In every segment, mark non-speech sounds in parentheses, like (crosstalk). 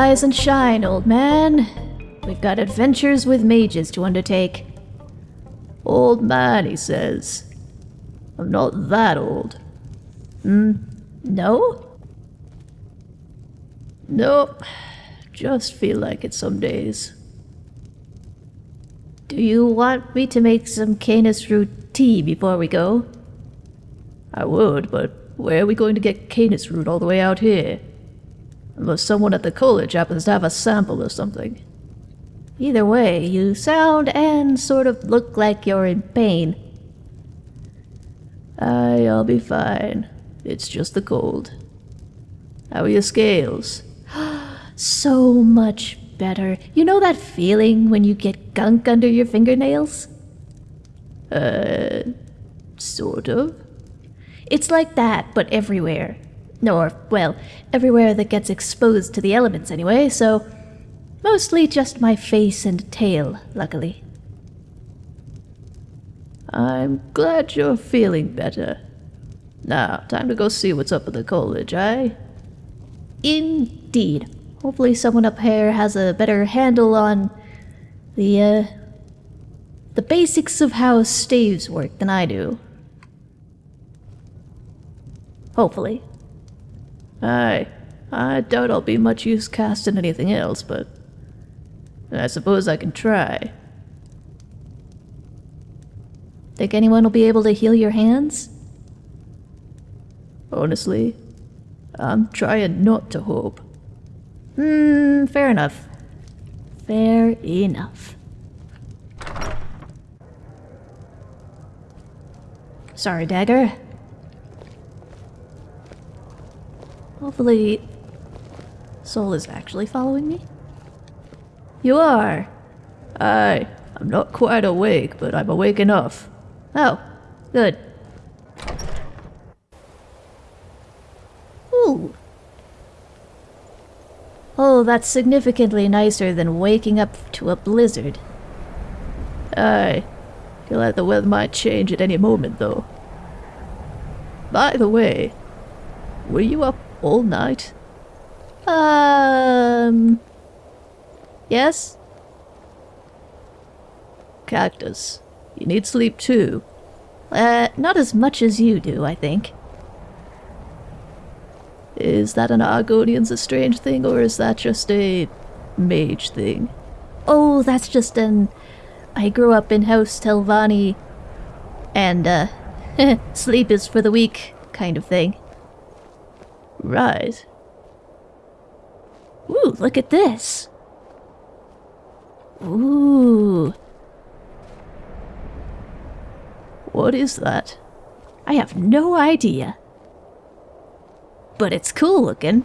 Rise and shine, old man. We've got adventures with mages to undertake. Old man, he says. I'm not that old. Hmm? No? Nope. Just feel like it some days. Do you want me to make some Canis root tea before we go? I would, but where are we going to get Canis root all the way out here? Unless someone at the college happens to have a sample or something. Either way, you sound and sort of look like you're in pain. Aye, I'll be fine. It's just the cold. How are your scales? (gasps) so much better. You know that feeling when you get gunk under your fingernails? Uh, sort of. It's like that, but everywhere. Or, well, everywhere that gets exposed to the elements anyway, so mostly just my face and tail, luckily. I'm glad you're feeling better. Now, time to go see what's up at the college, eh? Indeed. Hopefully someone up here has a better handle on the, uh, the basics of how staves work than I do. Hopefully. Aye. I doubt I'll be much use casting anything else, but I suppose I can try. Think anyone will be able to heal your hands? Honestly, I'm trying not to hope. Hmm, fair enough. Fair enough. Sorry, Dagger. Hopefully, Soul is actually following me. You are. Aye, I'm not quite awake, but I'm awake enough. Oh, good. Ooh. Oh, that's significantly nicer than waking up to a blizzard. Aye. Feel like the weather might change at any moment, though. By the way, were you up all night? Um... Yes? Cactus, you need sleep too. Uh, not as much as you do, I think. Is that an Argonian's a strange thing, or is that just a mage thing? Oh, that's just an... I grew up in House Telvanni, and, uh, (laughs) sleep is for the weak kind of thing. Right. Ooh, look at this. Ooh. What is that? I have no idea. But it's cool looking.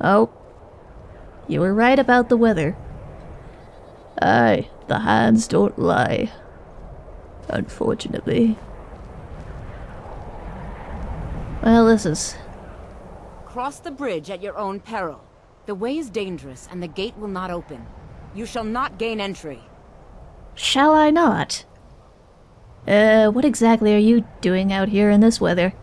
Oh. You were right about the weather. Aye, the hands don't lie. Unfortunately. Well, this is Cross the bridge at your own peril. The way is dangerous, and the gate will not open. You shall not gain entry. Shall I not? Uh, what exactly are you doing out here in this weather?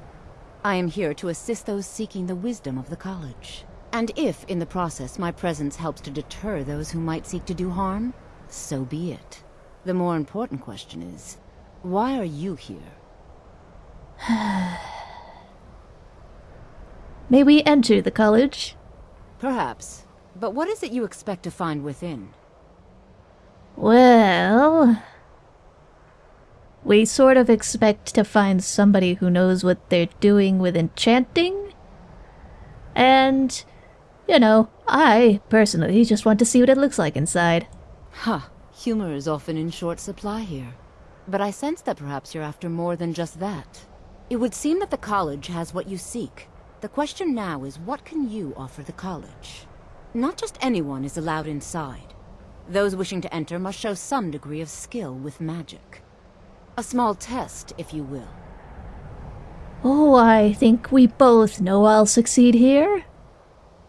I am here to assist those seeking the wisdom of the college. And if, in the process, my presence helps to deter those who might seek to do harm, so be it. The more important question is, why are you here? (sighs) (sighs) May we enter the college? Perhaps. But what is it you expect to find within? Well... We sort of expect to find somebody who knows what they're doing with enchanting. And, you know, I, personally, just want to see what it looks like inside. Huh. Humor is often in short supply here. But I sense that perhaps you're after more than just that. It would seem that the college has what you seek. The question now is what can you offer the college? Not just anyone is allowed inside. Those wishing to enter must show some degree of skill with magic. A small test, if you will. Oh, I think we both know I'll succeed here.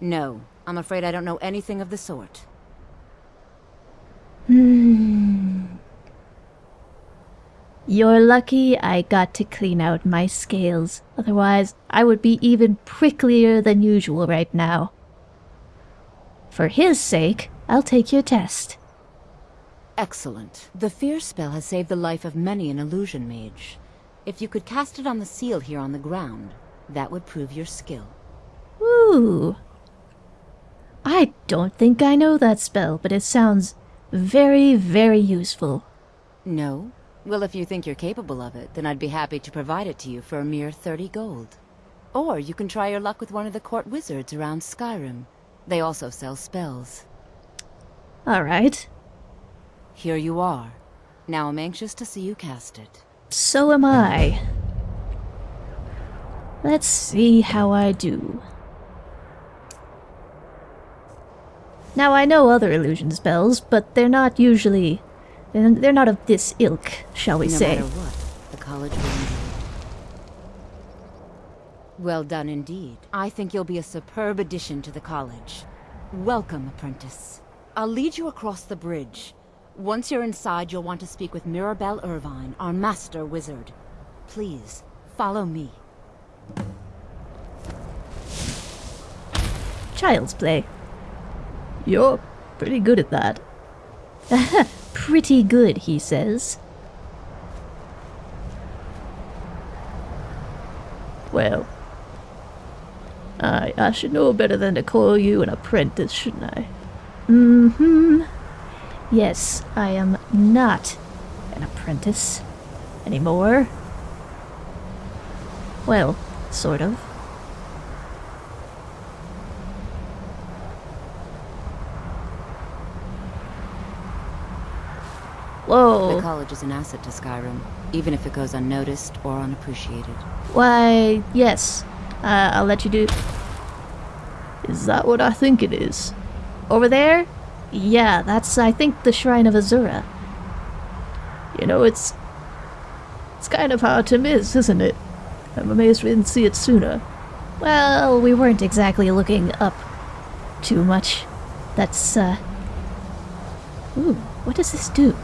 No, I'm afraid I don't know anything of the sort. Hmm. You're lucky I got to clean out my scales. Otherwise, I would be even pricklier than usual right now. For his sake, I'll take your test. Excellent. The fear spell has saved the life of many an illusion mage. If you could cast it on the seal here on the ground, that would prove your skill. Ooh. I don't think I know that spell, but it sounds very, very useful. No? Well, if you think you're capable of it, then I'd be happy to provide it to you for a mere 30 gold. Or you can try your luck with one of the court wizards around Skyrim. They also sell spells. Alright. Here you are. Now I'm anxious to see you cast it. So am I. Let's see how I do. Now I know other illusion spells, but they're not usually... They're they're not of this ilk, shall we no say. matter what, the college will enjoy. Well done indeed. I think you'll be a superb addition to the college. Welcome, apprentice. I'll lead you across the bridge. Once you're inside, you'll want to speak with Mirabelle Ervine, our master wizard. Please, follow me. Child's play. You're pretty good at that. (laughs) Pretty good, he says. Well, I, I should know better than to call you an apprentice, shouldn't I? Mm-hmm. Yes, I am not an apprentice anymore. Well, sort of. The college is an asset to Skyrim, even if it goes unnoticed or unappreciated. Why, yes. Uh, I'll let you do. Is that what I think it is? Over there? Yeah, that's, I think, the Shrine of Azura. You know, it's... It's kind of hard to miss, isn't it? I'm amazed we didn't see it sooner. Well, we weren't exactly looking up too much. That's, uh... Ooh, what does this do?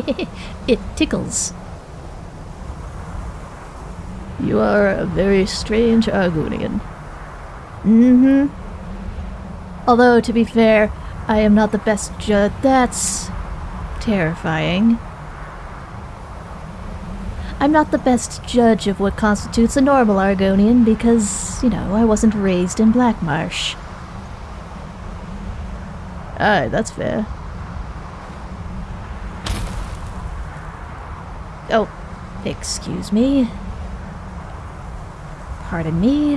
(laughs) it tickles. You are a very strange Argonian. Mm-hmm. Although, to be fair, I am not the best judge. That's terrifying. I'm not the best judge of what constitutes a normal Argonian because, you know, I wasn't raised in Blackmarsh. Aye, that's fair. Oh, excuse me. Pardon me.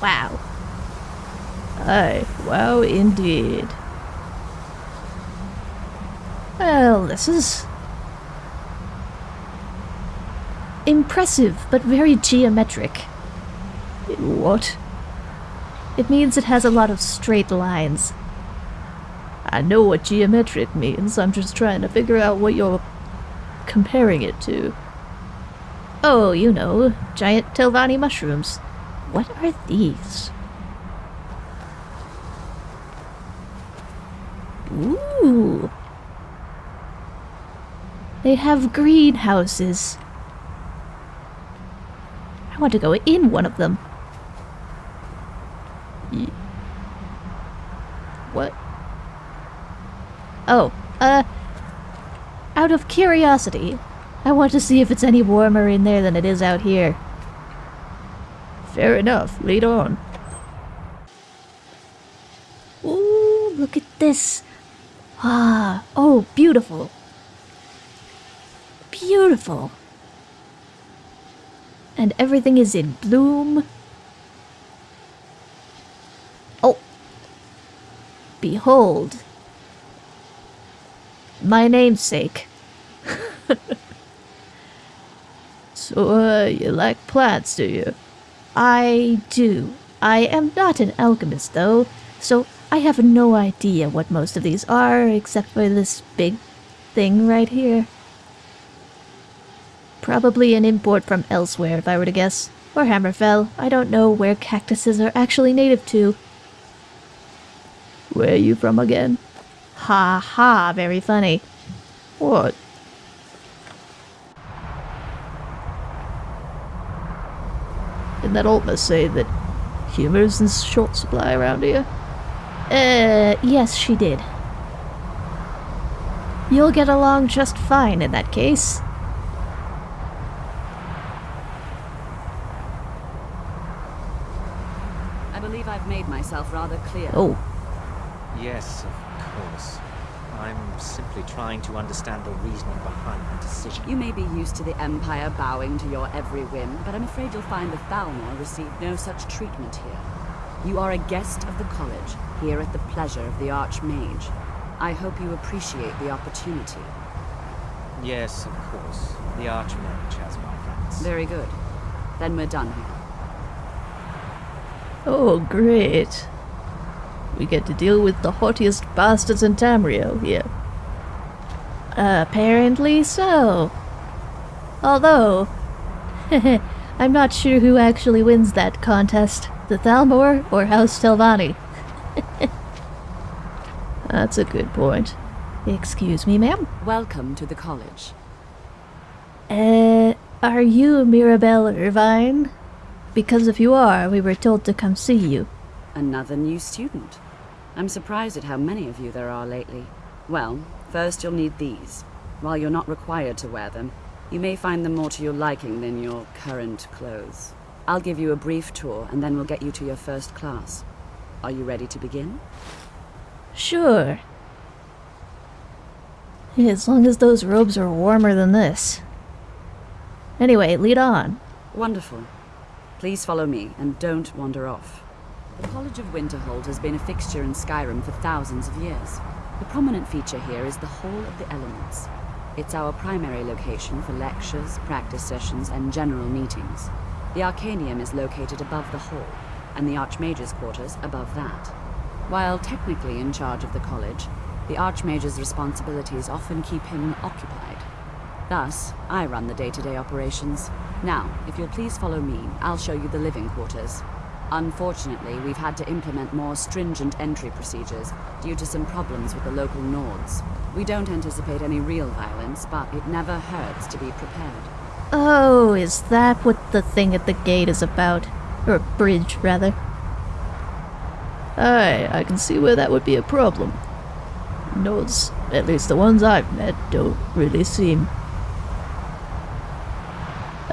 Wow. Aye, wow indeed. Well, this is impressive, but very geometric. What? It means it has a lot of straight lines. I know what geometric means, I'm just trying to figure out what you're comparing it to. Oh, you know, giant Telvanni mushrooms. What are these? Ooh. They have greenhouses. I want to go in one of them. Ye- What? Oh, uh, out of curiosity, I want to see if it's any warmer in there than it is out here. Fair enough, lead on. Ooh, look at this. Ah, oh, beautiful. Beautiful. And everything is in bloom. Oh. Behold. My namesake. (laughs) So, uh, you like plants, do you? I do. I am not an alchemist, though, so I have no idea what most of these are, except for this big thing right here. Probably an import from elsewhere, if I were to guess. Or Hammerfell. I don't know where cactuses are actually native to. Where are you from again? Ha ha, very funny. What? Didn't that Altmer say that humor is in short supply around here? Uh, yes, she did. You'll get along just fine in that case. I believe I've made myself rather clear. Oh. Yes, of course. I'm simply trying to understand the reasoning behind the decision. You may be used to the Empire bowing to your every whim, but I'm afraid you'll find the Thalmor received no such treatment here. You are a guest of the college, here at the pleasure of the Archmage. I hope you appreciate the opportunity. Yes, of course. The Archmage has my thanks. Very good. Then we're done here. oh, great. We get to deal with the haughtiest bastards in Tamriel here. Apparently so. Although, (laughs) I'm not sure who actually wins that contest, the Thalmor or House Telvanni. (laughs) That's a good point. Excuse me, ma'am. Welcome to the college. Uh, are you Mirabelle Ervine? Because if you are, we were told to come see you. Another new student. I'm surprised at how many of you there are lately. Well, first you'll need these. While you're not required to wear them, you may find them more to your liking than your current clothes. I'll give you a brief tour and then we'll get you to your first class. Are you ready to begin? Sure. As long as those robes are warmer than this. Anyway, lead on. Wonderful. Please follow me and don't wander off. The College of Winterhold has been a fixture in Skyrim for thousands of years. The prominent feature here is the Hall of the Elements. It's our primary location for lectures, practice sessions, and general meetings. The Arcanium is located above the hall, and the Archmage's quarters above that. While technically in charge of the college, the Archmage's responsibilities often keep him occupied. Thus, I run the day-to-day operations. Now, if you'll please follow me, I'll show you the living quarters. Unfortunately, we've had to implement more stringent entry procedures due to some problems with the local Nords. We don't anticipate any real violence, but it never hurts to be prepared. Oh, is that what the thing at the gate is about? Or bridge, rather. Aye, I can see where that would be a problem. Nords, at least the ones I've met, don't really seem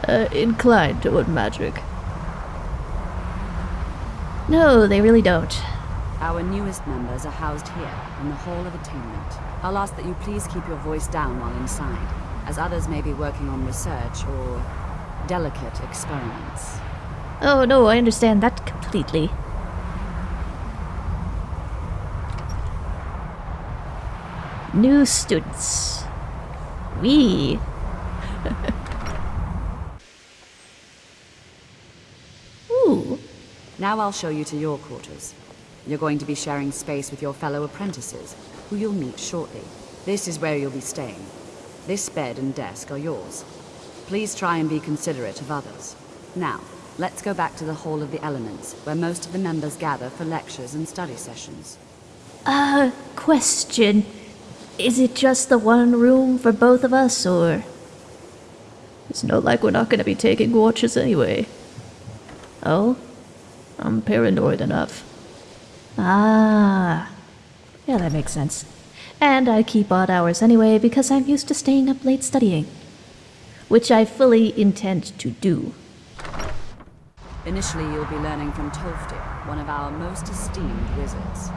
uh, inclined toward magic. No, they really don't. Our newest members are housed here, in the Hall of Attainment. I'll ask that you please keep your voice down while inside, as others may be working on research or delicate experiments. Oh, no, I understand that completely. New students. We. (laughs) Now I'll show you to your quarters. You're going to be sharing space with your fellow apprentices, who you'll meet shortly. This is where you'll be staying. This bed and desk are yours. Please try and be considerate of others. Now, let's go back to the Hall of the Elements, where most of the members gather for lectures and study sessions. Uh, question. Is it just the one room for both of us, or. It's not like we're not going to be taking watches anyway. Oh? I'm paranoid enough. Ah. Yeah, that makes sense. And I keep odd hours anyway because I'm used to staying up late studying. Which I fully intend to do. Initially, you'll be learning from Tolfdir, one of our most esteemed wizards.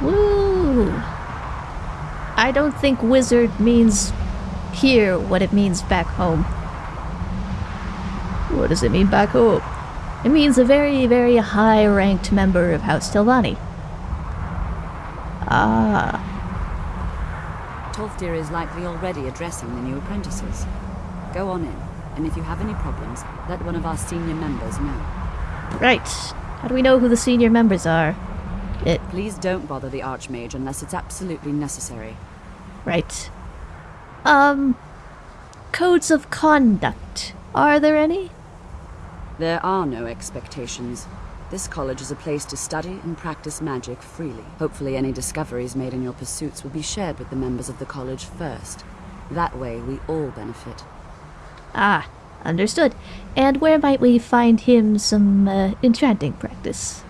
Woo! I don't think wizard means here what it means back home. What does it mean back home? It means a very, very high ranked member of House Telvanni. Ah, Tolfdir is likely already addressing the new apprentices. Go on in, and if you have any problems, let one of our senior members know. Right. How do we know who the senior members are? It, Please don't bother the Archmage unless it's absolutely necessary. right. Um, codes of conduct. Are there any? There are no expectations. This college is a place to study and practice magic freely. Hopefully any discoveries made in your pursuits will be shared with the members of the college first. That way, we all benefit. Ah, Understood. And where might we find him some uh, enchanting practice?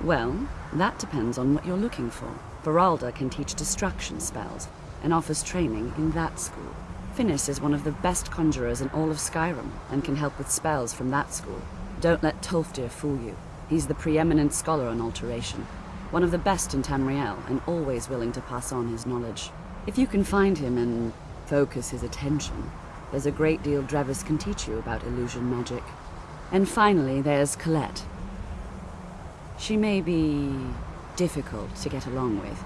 Well, that depends on what you're looking for. Faralda can teach destruction spells, and offers training in that school. Phinis is one of the best conjurers in all of Skyrim, and can help with spells from that school. Don't let Tolfdir fool you. He's the preeminent scholar on alteration. One of the best in Tamriel, and always willing to pass on his knowledge. If you can find him and focus his attention, there's a great deal Drevis can teach you about illusion magic. And finally, there's Colette. She may be difficult to get along with.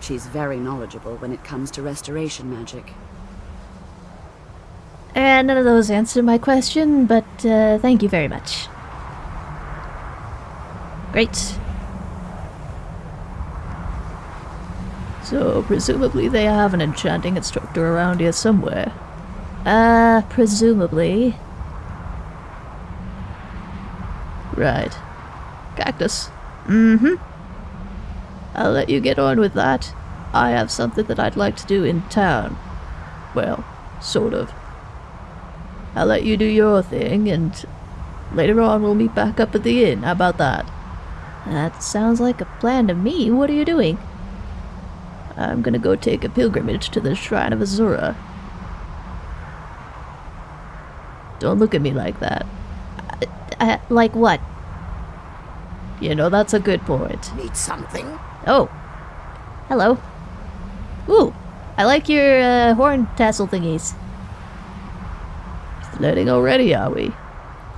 She's very knowledgeable when it comes to restoration magic. And none of those answer my question, but uh, thank you very much. Great. So, presumably they have an enchanting instructor around here somewhere. Uh, presumably. Right. Cactus. Mm-hmm. I'll let you get on with that. I have something that I'd like to do in town. Well, sort of. I'll let you do your thing, and later on we'll meet back up at the inn. How about that? That sounds like a plan to me. What are you doing? I'm gonna go take a pilgrimage to the Shrine of Azura. Don't look at me like that. Uh, uh, like what? You know, that's a good point. Need something? Oh. Hello. Ooh, I like your uh, horn tassel thingies. Flirting already, are we?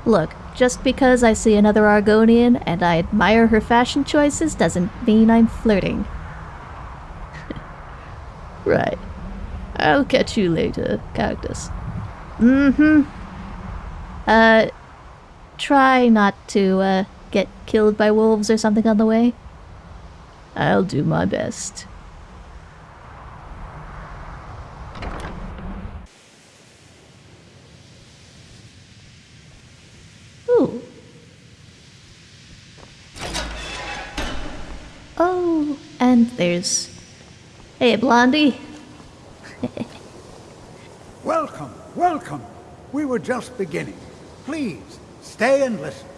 Look, just because I see another Argonian and I admire her fashion choices doesn't mean I'm flirting. (laughs) right. I'll catch you later, Cactus. Mm-hmm. Uh, try not to, uh, get killed by wolves or something on the way. I'll do my best. Oh, and there's... Hey, Blondie. (laughs) welcome, welcome. We were just beginning. Please, stay and listen.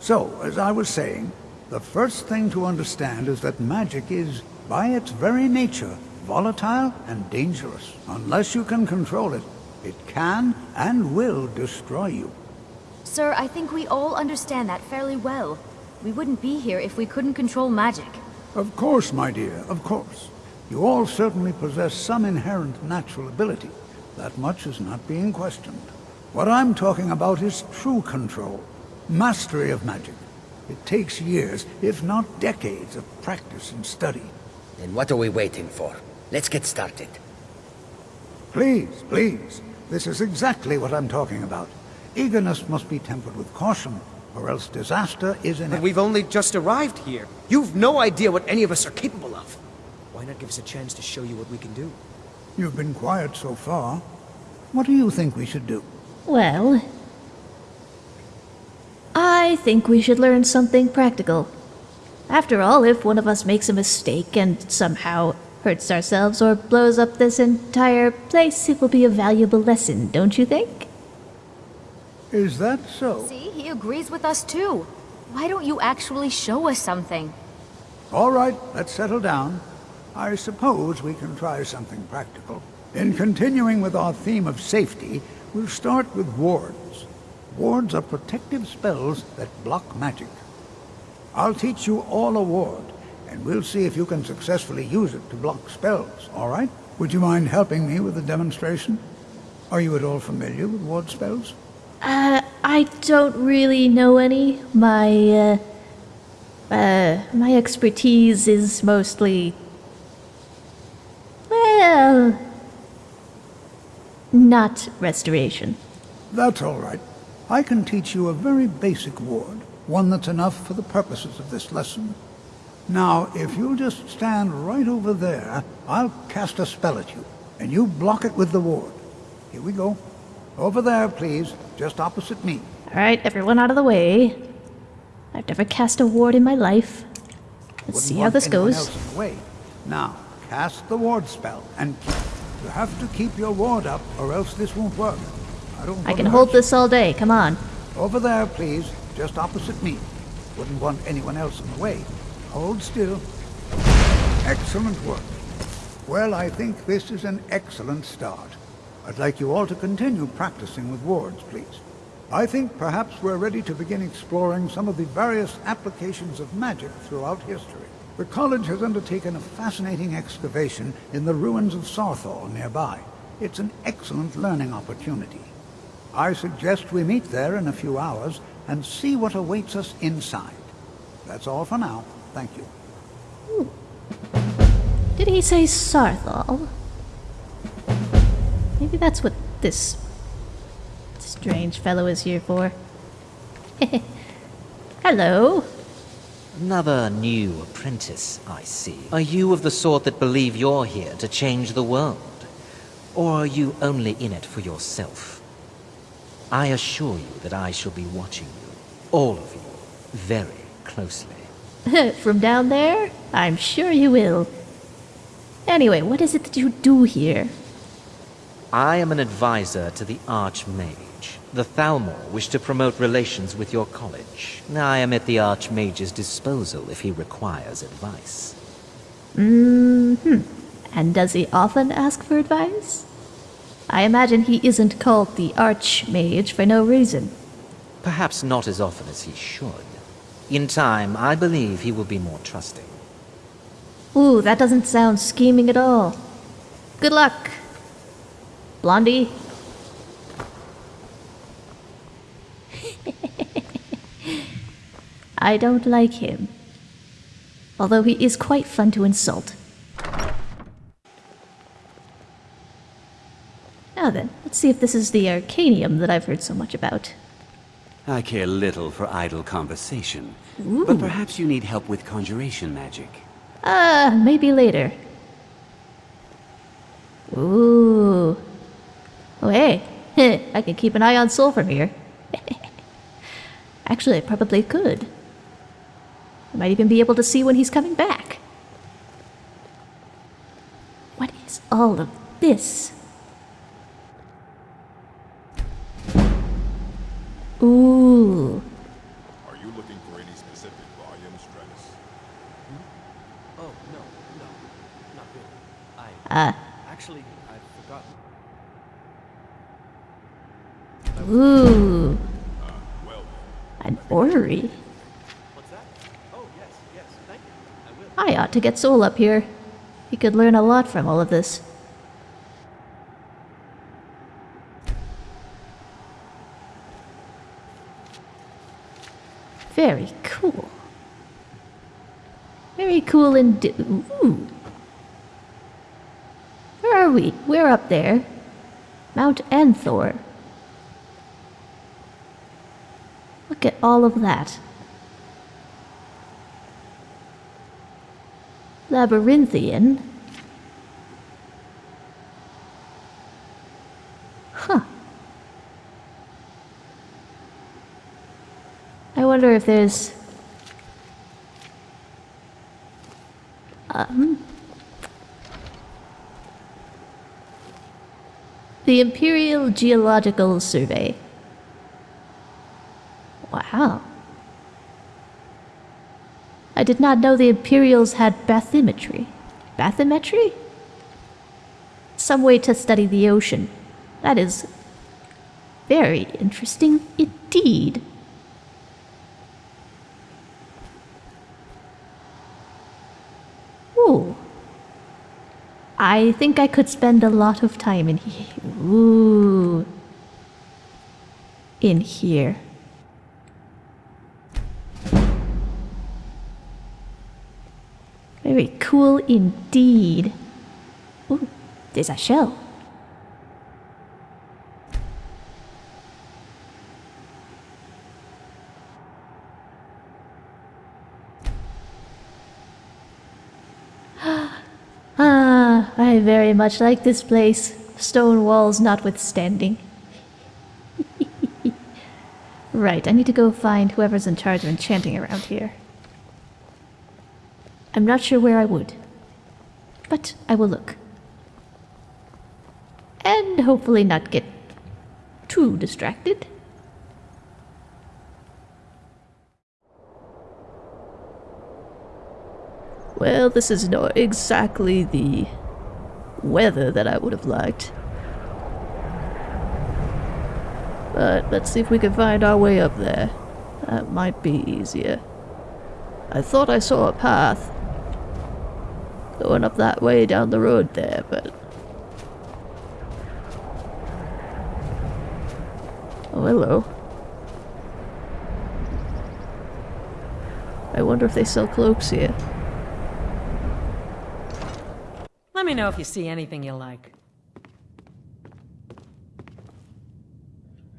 So, as I was saying, the first thing to understand is that magic is, by its very nature, volatile and dangerous. Unless you can control it, it can and will destroy you. Sir, I think we all understand that fairly well. We wouldn't be here if we couldn't control magic. Of course, my dear, of course. You all certainly possess some inherent natural ability. That much is not being questioned. What I'm talking about is true control, mastery of magic. It takes years, if not decades, of practice and study. Then what are we waiting for? Let's get started. Please, please. This is exactly what I'm talking about. Eagerness must be tempered with caution, or else disaster is inevitable. But we've only just arrived here. You've no idea what any of us are capable of. Why not give us a chance to show you what we can do? You've been quiet so far. What do you think we should do? Well, I think we should learn something practical. After all, if one of us makes a mistake and somehow hurts ourselves or blows up this entire place, it will be a valuable lesson, don't you think? Is that so? See, he agrees with us too. Why don't you actually show us something? All right, let's settle down. I suppose we can try something practical. In continuing with our theme of safety, we'll start with wards. Wards are protective spells that block magic. I'll teach you all a ward, and we'll see if you can successfully use it to block spells, all right? Would you mind helping me with the demonstration? Are you at all familiar with ward spells? Uh, I don't really know any. My, uh, uh, my expertise is mostly... Well... Not restoration. That's all right. I can teach you a very basic ward, one that's enough for the purposes of this lesson. Now, if you'll just stand right over there, I'll cast a spell at you, and you block it with the ward. Here we go. Over there, please, just opposite me. Alright, everyone out of the way. I've never cast a ward in my life. Let's Wouldn't see how this goes. else in the way. Now, cast the ward spell, and. You have to keep your ward up, or else this won't work. I don't I can hold this all day, come on. Over there, please. Just opposite me. Wouldn't want anyone else in the way. Hold still. Excellent work. Well, I think this is an excellent start. I'd like you all to continue practicing with wards, please. I think perhaps we're ready to begin exploring some of the various applications of magic throughout history. The college has undertaken a fascinating excavation in the ruins of Saarthal nearby. It's an excellent learning opportunity. I suggest we meet there in a few hours and see what awaits us inside. That's all for now. Thank you. Did he say Saarthal? Maybe that's what this strange fellow is here for. (laughs) Hello. Another new apprentice, I see. Are you of the sort that believe you're here to change the world? Or are you only in it for yourself? I assure you that I shall be watching you, all of you, very closely. (laughs) From down there? I'm sure you will. Anyway, what is it that you do here? I am an advisor to the Archmage. The Thalmor wish to promote relations with your college. I am at the Archmage's disposal if he requires advice. Mm-hmm. And does he often ask for advice? I imagine he isn't called the Archmage for no reason. Perhaps not as often as he should. In time, I believe he will be more trusting. Ooh, that doesn't sound scheming at all. Good luck. Blondie? (laughs) I don't like him. Although he is quite fun to insult. Now then, let's see if this is the Arcanium that I've heard so much about. I care little for idle conversation, but perhaps you need help with conjuration magic. Ah, maybe later. Ooh. Oh, hey. (laughs) I can keep an eye on Soul from here. (laughs) Actually, I probably could. I might even be able to see when he's coming back. What is all of this? Ooh. Are you looking for any specific volume, Stratus? Oh, no, no, not really. I... Ah. Actually, I've forgotten. Ooh. Ah, well, An orrery. What's that? Oh, yes, yes, thank you. I will. I ought to get Soul up here. He could learn a lot from all of this. Very cool. Very cool and ooh. Where are we? We're up there. Mount Anthor. Look at all of that. Labyrinthian. Huh. I wonder if there's. Um. The Imperial Geological Survey. Wow. I did not know the Imperials had bathymetry. Bathymetry? Some way to study the ocean. That is very interesting indeed. Ooh. I think I could spend a lot of time in here. Ooh. In here. Very cool indeed. Ooh, there's a shell. (gasps) ah, I very much like this place, stone walls notwithstanding. (laughs) right, I need to go find whoever's in charge of enchanting around here. I'm not sure where I would, but I will look. And hopefully not get too distracted. Well, this is not exactly the weather that I would have liked. But let's see if we can find our way up there. That might be easier. I thought I saw a path going up that way down the road there, but... Oh, hello. I wonder if they sell cloaks here. Let me know if you see anything you like.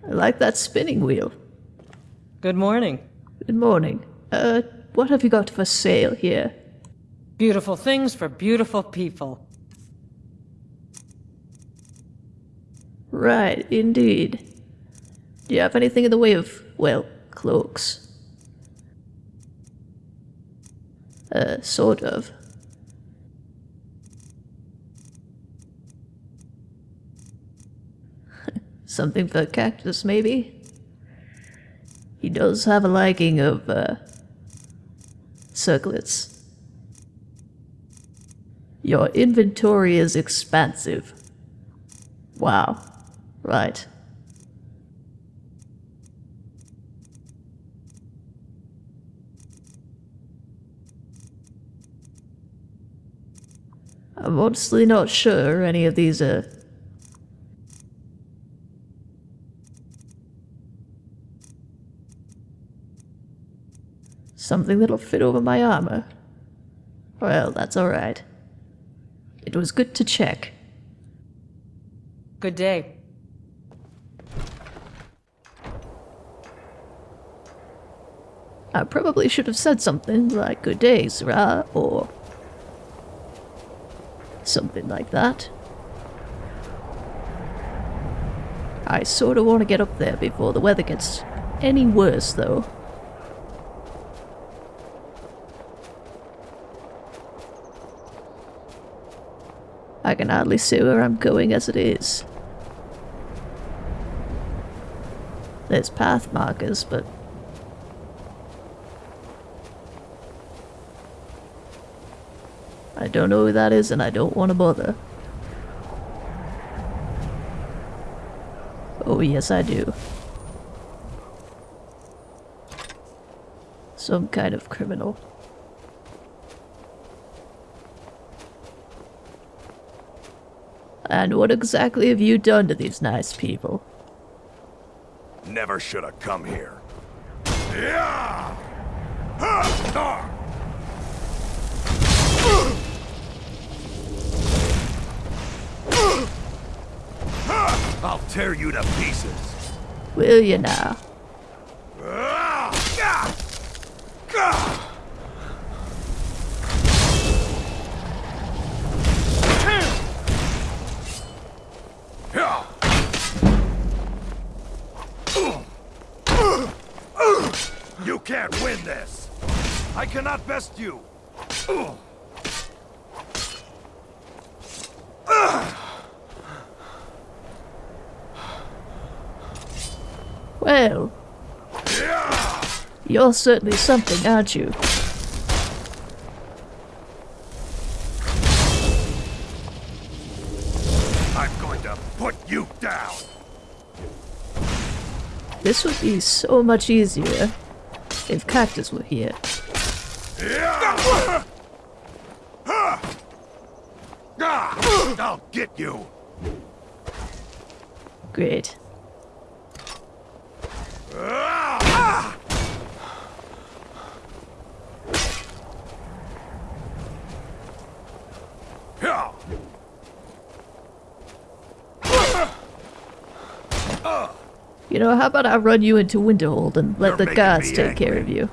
I like that spinning wheel. Good morning. Good morning. Uh, what have you got for sale here? Beautiful things for beautiful people. Right, indeed. Do you have anything in the way of, well, cloaks? Uh, sort of. (laughs) Something for Cactus, maybe? He does have a liking of, uh, circlets. Your inventory is expansive. Wow. Right. I'm honestly not sure any of these are Something that'll fit over my armor. Well, that's alright. It was good to check. Good day. I probably should have said something like good day, Syrah, or something like that. I sort of want to get up there before the weather gets any worse, though. I can hardly see where I'm going as it is. There's path markers, but... I don't know who that is and I don't want to bother. Oh yes I do. Some kind of criminal. And what exactly have you done to these nice people? Never should have come here. Yeah! Ah! I'll tear you to pieces. Will you now? You! Well, you're certainly something, aren't you? I'm going to put you down! This would be so much easier if Cactus were here. I'll get you! Great. You know, how about I run you into Winterhold and let You're the guards take care of you?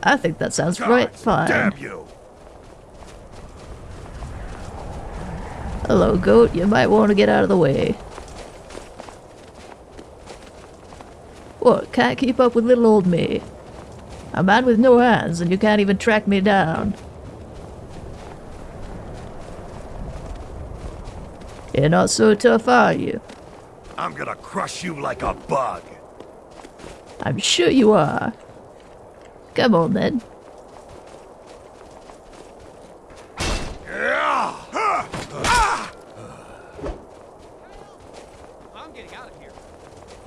I think that sounds right fine. Damn you! Hello, goat. You might want to get out of the way. What, can't keep up with little old me? A man with no hands and you can't even track me down. You're not so tough, are you? I'm gonna crush you like a bug. I'm sure you are. Come on then.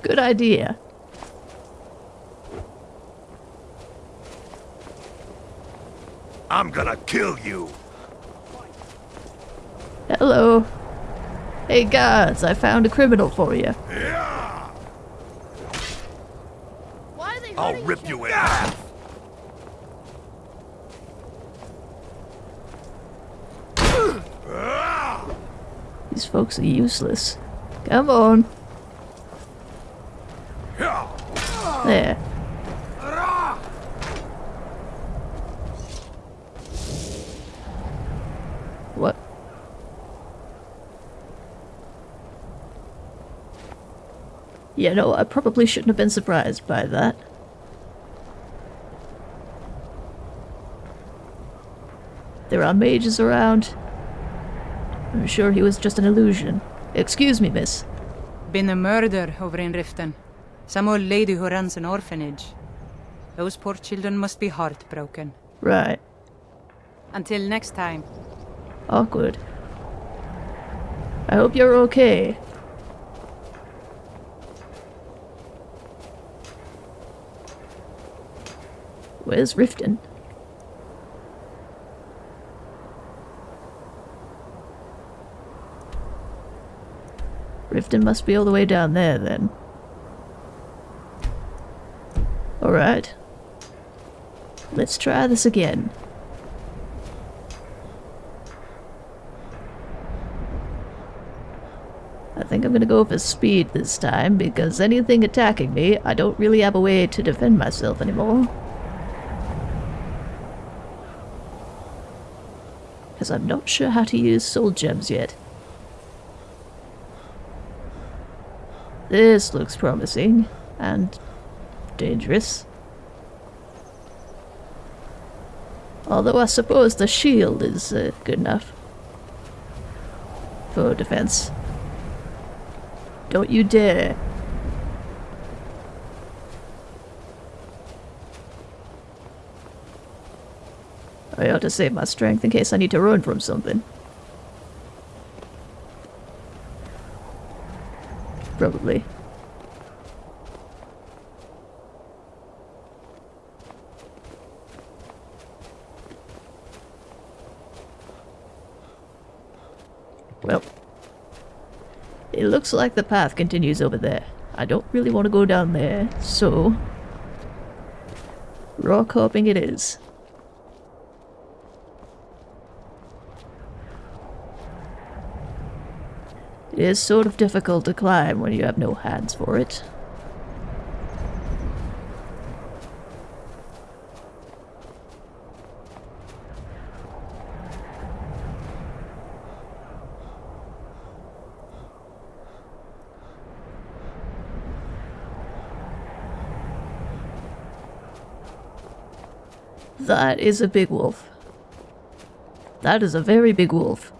Good idea. I'm gonna kill you. Hello. Hey guards, I found a criminal for you. I'll rip you in half. These folks are useless. Come on. There. What? Yeah, no, I probably shouldn't have been surprised by that. There are mages around. I'm sure he was just an illusion. Excuse me, miss. Been a murder over in Riften. Some old lady who runs an orphanage. Those poor children must be heartbroken. Right. Until next time. Awkward. I hope you're okay. Where's Riften? Riften must be all the way down there then. Alright. Let's try this again. I think I'm gonna go for speed this time because anything attacking me, I don't really have a way to defend myself anymore. Because I'm not sure how to use soul gems yet. This looks promising and dangerous. Although I suppose the shield is uh, good enough for defense. Don't you dare. I ought to save my strength in case I need to run from something. Probably. Well, it looks like the path continues over there. I don't really want to go down there, so... Rock hopping it is. It is sort of difficult to climb when you have no hands for it. That is a big wolf. That is a very big wolf.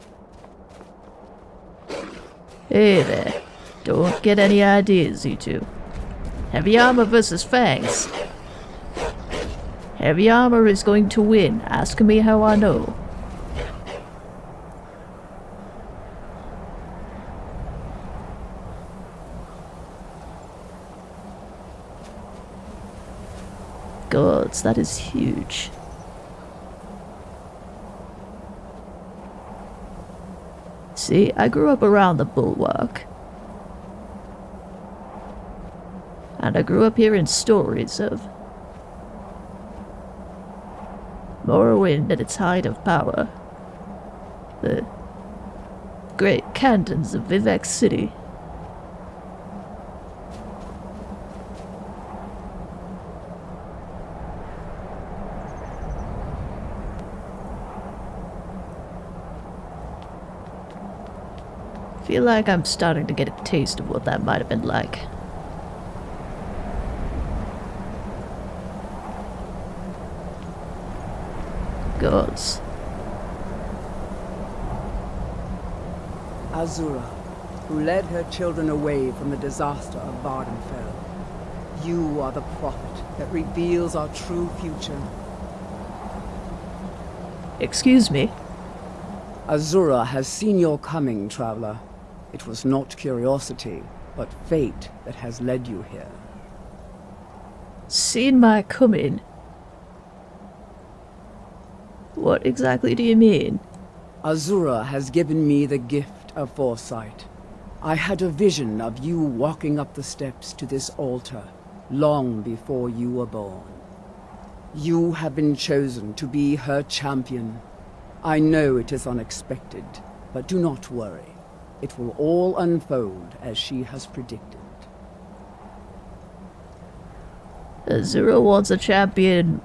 Hey there. Don't get any ideas, you two. Heavy armor versus fangs. Heavy armor is going to win. Ask me how I know. Gods, that is huge. See, I grew up around the bulwark. And I grew up hearing stories of Morrowind at its height of power. The great cantons of Vivec City. Feel like I'm starting to get a taste of what that might have been like. Gods. Azura, who led her children away from the disaster of Vvardenfell. You are the prophet that reveals our true future. Excuse me? Azura has seen your coming, traveler. It was not curiosity, but fate that has led you here. Seen my coming? What exactly do you mean? Azura has given me the gift of foresight. I had a vision of you walking up the steps to this altar, long before you were born. You have been chosen to be her champion. I know it is unexpected, but do not worry. It will all unfold as she has predicted. Azura wants a champion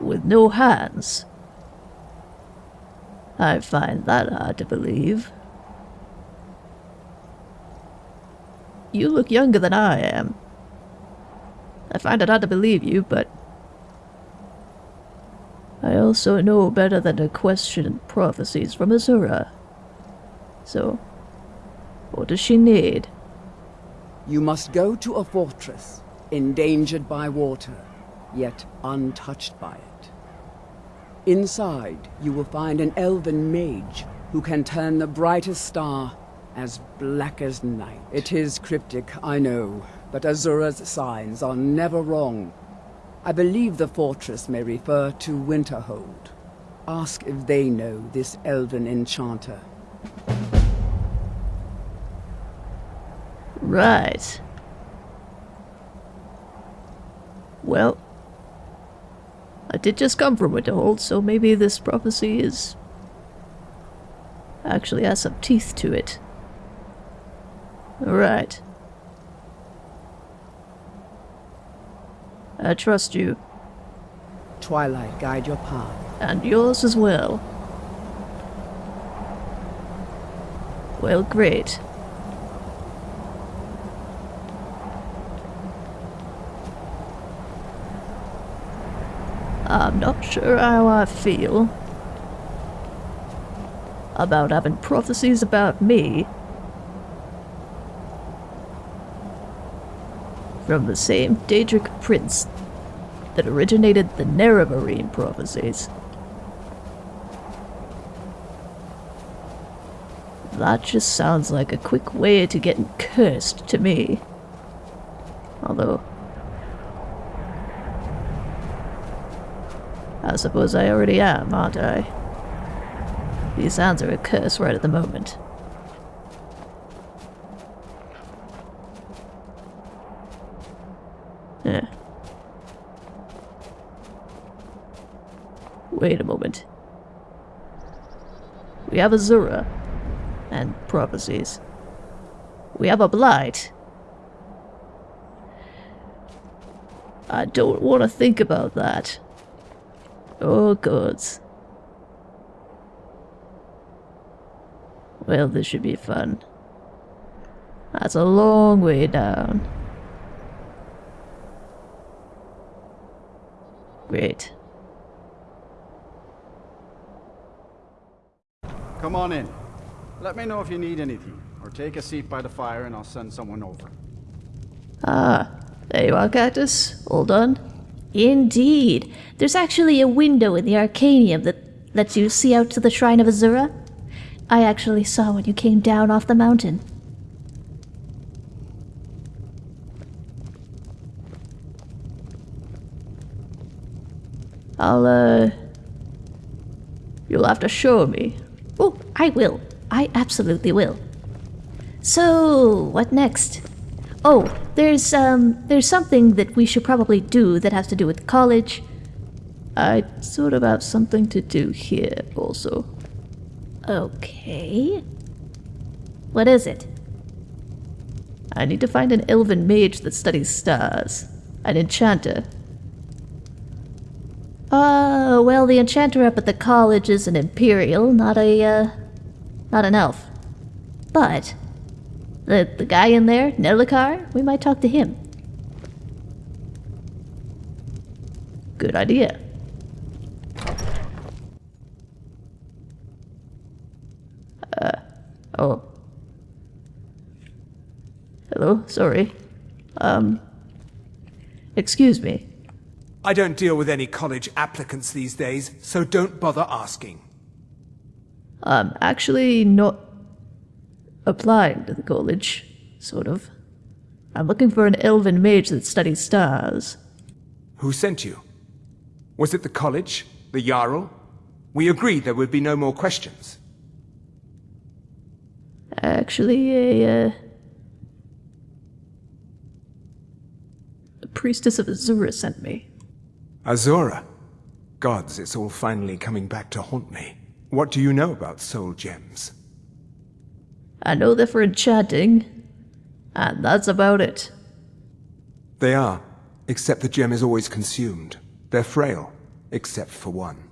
with no hands. I find that hard to believe. You look younger than I am. I find it hard to believe you, but I also know better than to question prophecies from Azura. So, what does she need? You must go to a fortress, endangered by water, yet untouched by it. Inside, you will find an elven mage who can turn the brightest star as black as night. It is cryptic, I know, but Azura's signs are never wrong. I believe the fortress may refer to Winterhold. Ask if they know this elven enchanter. Right. Well, I did just come from Winterhold, so maybe this prophecy is... actually has some teeth to it. Alright. I trust you. Twilight guide your path. And yours as well. Well, great. I'm not sure how I feel about having prophecies about me from the same Daedric prince that originated the Nerevarine prophecies. That just sounds like a quick way to getting cursed to me. Although, I suppose I already am, aren't I? These sounds are a curse right at the moment. Yeah. Wait a moment. We have Azura. And prophecies. We have a blight. I don't want to think about that. Oh, gods. Well, this should be fun. That's a long way down. Great. Come on in. Let me know if you need anything, or take a seat by the fire and I'll send someone over. Ah, there you are, Cactus. All done? Indeed. There's actually a window in the Arcanaeum that lets you see out to the Shrine of Azura. I actually saw when you came down off the mountain. I'll, uh... You'll have to show me. Oh, I will. I absolutely will. So, what next? Oh, there's, um, there's something that we should probably do that has to do with college. I sort of have something to do here, also. Okay. What is it? I need to find an elven mage that studies stars. An enchanter. Uh, well, the enchanter up at the college is an imperial, not a, uh, not an elf. But, the, the guy in there, Nelacar, we might talk to him. Good idea. Uh, oh, Hello, sorry. Um, excuse me. I don't deal with any college applicants these days, so don't bother asking. I'm actually not applying to the college, sort of. I'm looking for an elven mage that studies stars. Who sent you? Was it the college? The Jarl? We agreed there would be no more questions. Actually, a, uh, a priestess of Azura sent me. Azura? Gods, it's all finally coming back to haunt me. What do you know about soul gems? I know they're for enchanting, and that's about it. They are, except the gem is always consumed. They're frail, except for one.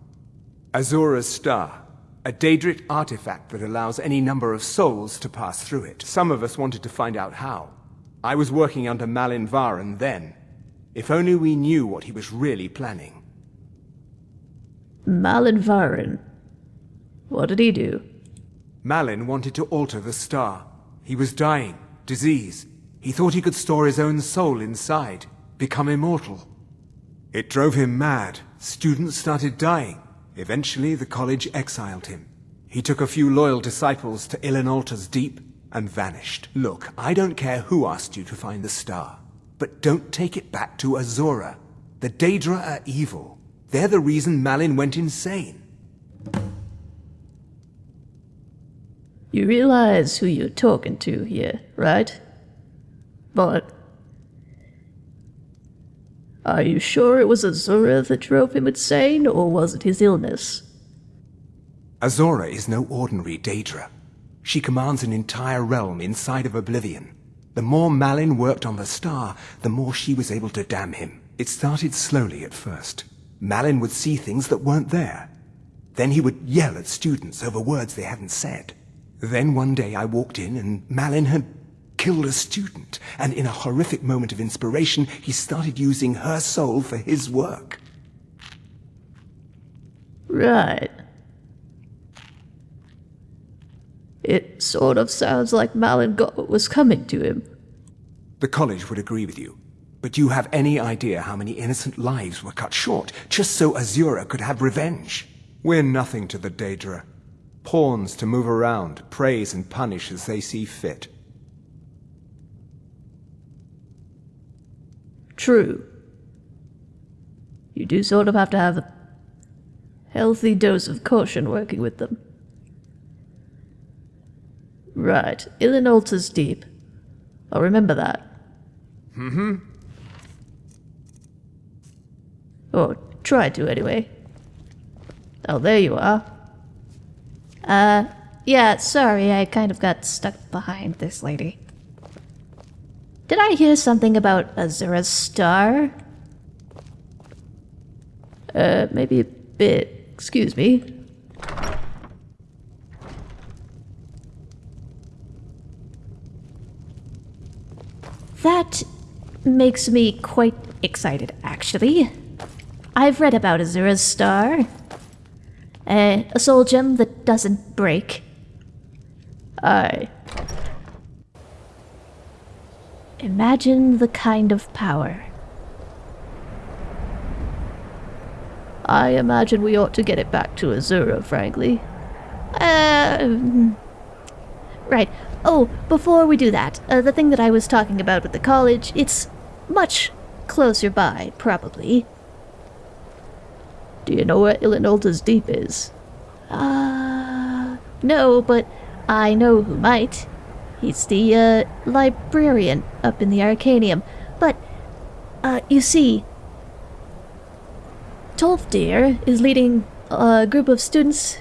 Azura's Star, a Daedric artifact that allows any number of souls to pass through it. Some of us wanted to find out how. I was working under Malyn Varen then. If only we knew what he was really planning. Malyn Varen. What did he do? Malyn wanted to alter the star. He was dying, disease. He thought he could store his own soul inside, become immortal. It drove him mad. Students started dying. Eventually, the college exiled him. He took a few loyal disciples to Ilinalta's Deep and vanished. Look, I don't care who asked you to find the star, but don't take it back to Azura. The Daedra are evil. They're the reason Malyn went insane. You realize who you're talking to here, right? But... Are you sure it was Azura that drove him insane, or was it his illness? Azura is no ordinary Daedra. She commands an entire realm inside of Oblivion. The more Malyn worked on the star, the more she was able to damn him. It started slowly at first. Malyn would see things that weren't there. Then he would yell at students over words they hadn't said. Then one day I walked in and Malyn had killed a student, and in a horrific moment of inspiration, he started using her soul for his work. Right. It sort of sounds like Malyn got what was coming to him. The college would agree with you. But do you have any idea how many innocent lives were cut short, just so Azura could have revenge? We're nothing to the Daedra. Pawns to move around, praise and punish as they see fit. True. You do sort of have to have a healthy dose of caution working with them. Right, Ilinalta's deep. I'll remember that. Mm-hmm. Or try to, anyway. Oh, there you are. Uh, yeah, sorry, I kind of got stuck behind this lady. Did I hear something about Azura's star? Uh, maybe a bit. Excuse me. That makes me quite excited, actually. I've read about Azura's star. Uh, a soul gem that doesn't break. Aye. Imagine the kind of power. I imagine we ought to get it back to Azura, frankly. Uh, right. Oh, before we do that, uh, the thing that I was talking about with the college, it's much closer by, probably. Do you know where Ilinalta's Deep is? Uh, no, but I know who might. He's the, uh, librarian up in the Arcanaeum. But, uh, you see, Tolfdir is leading a group of students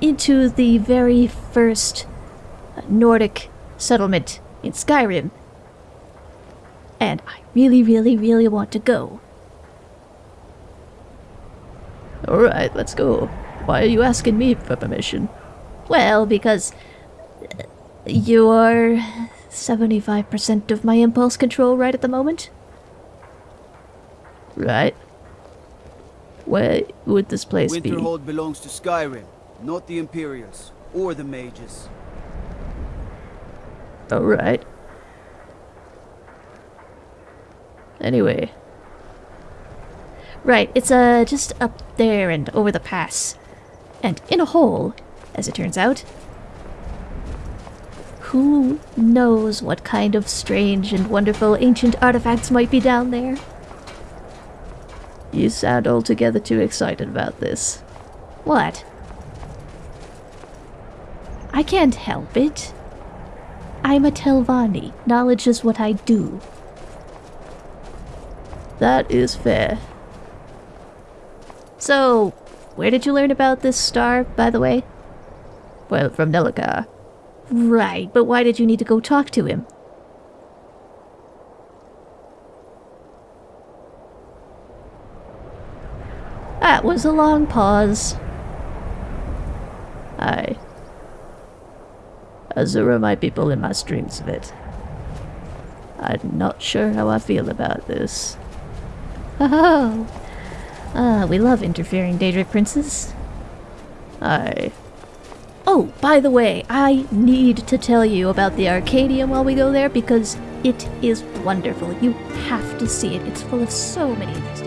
into the very first Nordic settlement in Skyrim. And I really, really, really want to go. Alright, let's go. Why are you asking me for permission? Well, because uh, you're 75% of my impulse control right at the moment. Right. Where would this place Winterhold be? Winterhold belongs to Skyrim, not the Imperials or the Mages. Alright. Anyway. Right, it's uh just up there and over the pass. And in a hole, as it turns out. Who knows what kind of strange and wonderful ancient artifacts might be down there? You sound altogether too excited about this. What? I can't help it. I'm a Telvanni. Knowledge is what I do. That is fair. So, where did you learn about this star, by the way? Well, from Nelacar. Right, but why did you need to go talk to him? That was a long pause. Aye. Azura might be pulling my strings of it. I'm not sure how I feel about this. (laughs) Oh, uh, we love interfering, Daedric princes. I... Oh, by the way, I need to tell you about the Arcadium while we go there because it is wonderful. You have to see it. It's full of so many interesting.